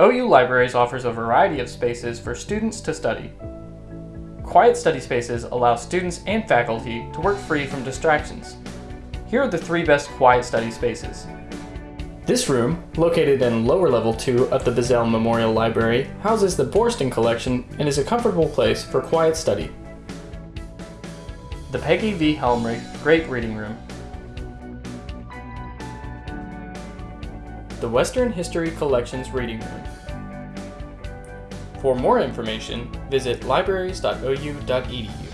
OU Libraries offers a variety of spaces for students to study. Quiet study spaces allow students and faculty to work free from distractions. Here are the three best quiet study spaces. This room, located in lower level 2 of the Bizzell Memorial Library, houses the Boorstin Collection and is a comfortable place for quiet study. The Peggy V. Helmerich Great Reading Room. The Western History Collections Reading Room. For more information, visit libraries.ou.edu.